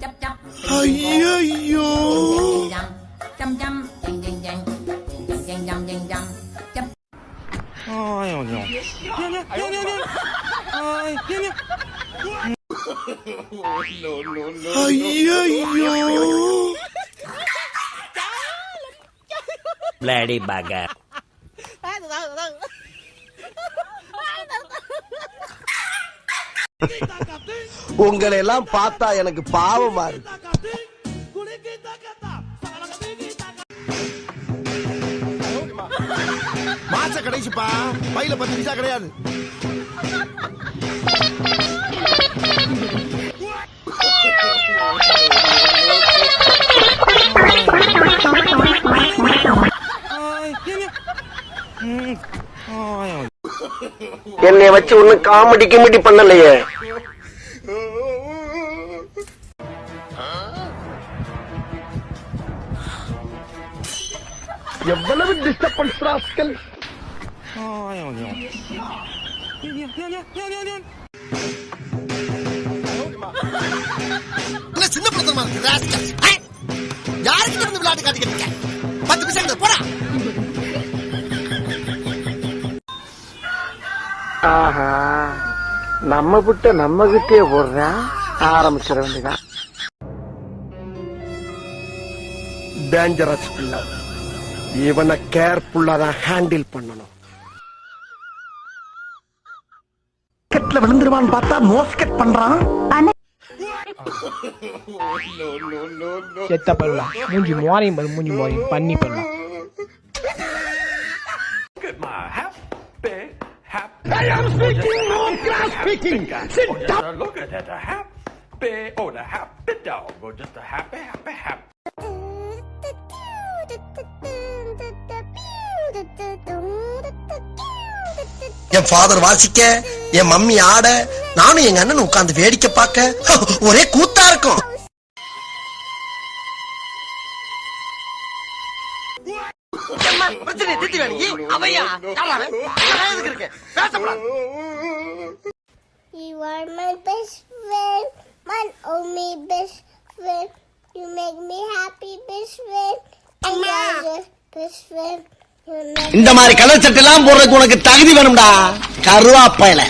chấp chấp ơi chấp ôi ôi ôi nhanh nhanh nhanh nhanh nhanh ôi Lady Gaga உங்களை எல்லாம் பார்த்தா எனக்கு பாவமா இருக்கு. மாச கடைசிப்பா. பையில பத்து பைசா கிடையாது. என்னை வச்சு ஒண்ணு காமெடி கிமெடி பண்ணலையே. எவ்வளவு டிஸ்டர்பன்ஸ் ராஸ்கல் சின்ன பிரதமா இருக்கு ராஸ்கல் யாருக்கு இருந்து விளையாட்டு காட்டிக்கிட்டு பத்து பைசா போடா. ஆஹா நம்ம புட்ட நம்ம கிட்டே போடுறேன் ஆரம்பிச்சிட வேண்டியதான் டேஞ்சரஸ் பிள்ளை. இவனை கேர்ஃபுல்லா தான் ஹேண்டில் பண்ணணும் கெட்ல விழுந்துருவான்னு பார்த்தா மோஸ்கெட் பண்றான் செத்த பருவா மூஞ்சி மோரையும் பாரு மூஞ்சி மோரையும் பண்ணி பருவா I am speaking, no grass speaking. Sit down. Look at that, a happy, oh, the happy dog, or just a happy, happy, happy. என் ஃபாதர் வாசிக்க என் மம்மி ஆட நானும் எங்க அண்ணன் உட்கார்ந்து வேடிக்கை பார்க்க ஒரே கூத்தா இருக்கும் பிரச்சனை திட்டி வேணும் அவையா இருக்கு பேசப்படாது You are my best friend, my only best friend. You make me happy, best friend. And you're the best friend. இந்த மாதிரி கலர் சட்டை எல்லாம் போடுறதுக்கு உனக்கு தகுதி வேணும்டா. கருவாப்பையில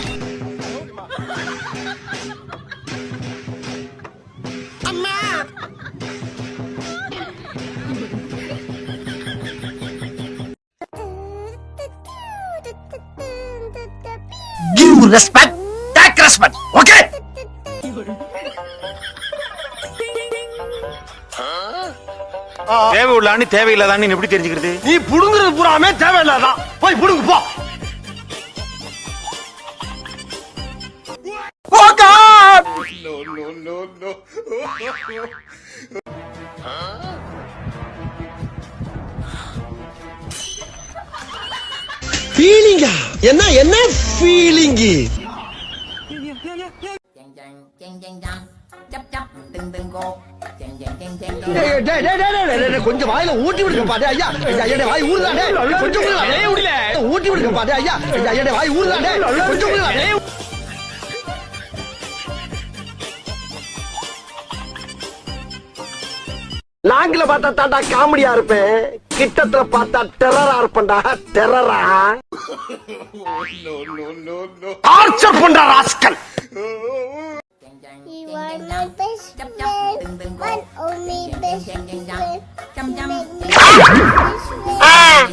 Give respect, take respect, okay? தேவை உள்ளான்னு தேவையில்லாதான்னு எப்படி தெரிஞ்சுக்கிறது? நீ புடுங்குறது பூராமே தேவையில்லாதான் போய் புடுங்கு போ. ஃபீலிங்கா என்ன என்ன ஃபீலிங்கு கொஞ்சம் வாயில ஊட்டி விடுங்க பாரு ஐயா. ஐயா, வாய் ஊறுதாடே கொஞ்சம். ஊட்டி விடுங்க பாரு ஐயா. ஐயா, வாய் ஊறுதாடே கொஞ்சம். லாங்கில பார்த்தா தாண்டா காமெடியா இருப்பேன். கிட்டத்துல பார்த்தா டெரரா இருப்பேன்டா. டெரரா டார்ச்சர் பண்ற rascal. He was my best friend, but only best friend. Chăm chăm. À,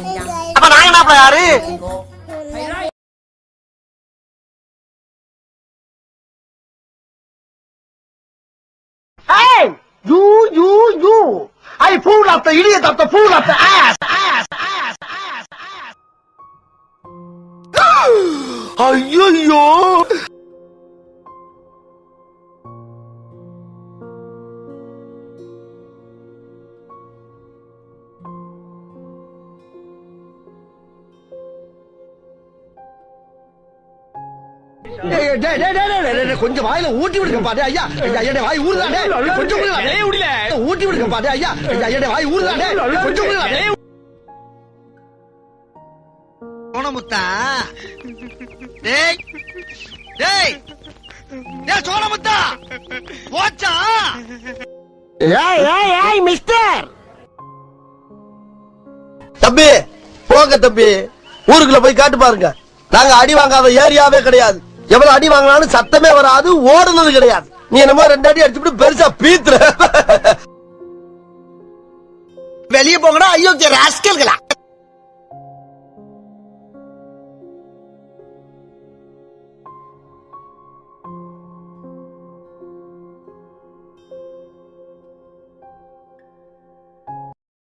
apa nang nak pelari? Hey, you, you, you. I pull up the idiot up the pull up the ass, ass, ass, ass, ass. Ay, ay, ay. கொஞ்சம் வாயில ஊட்டி விடுங்க பாரு ஐயா. ஐயா, வாய் ஊறுதாடே கொஞ்சம். ஊட்டி விடுங்க பாரு ஐயா. ஐயா, வாய் ஊறுதாடே கொஞ்சம். சோனமுத்தா டேய். டேய். டேய் சோனமுத்தா ஏய் ஏய் ஏய் மிஸ்டர். தம்பி போங்க தம்பி. ஊருக்குள்ள போய் காட்டு பாருங்க. நாங்க அடி வாங்காத ஏரியாவே கிடையாது. எவ்வளவு அடி வாங்கினாலும் சத்தமே வராது ஓடுனது கிடையாது. நீ என்னமோ ரெண்டு அடி அடிச்சுட்டு பெருசா பீத்துற. வெளியே போங்கடா ஐயோ ராஸ்கல்களா?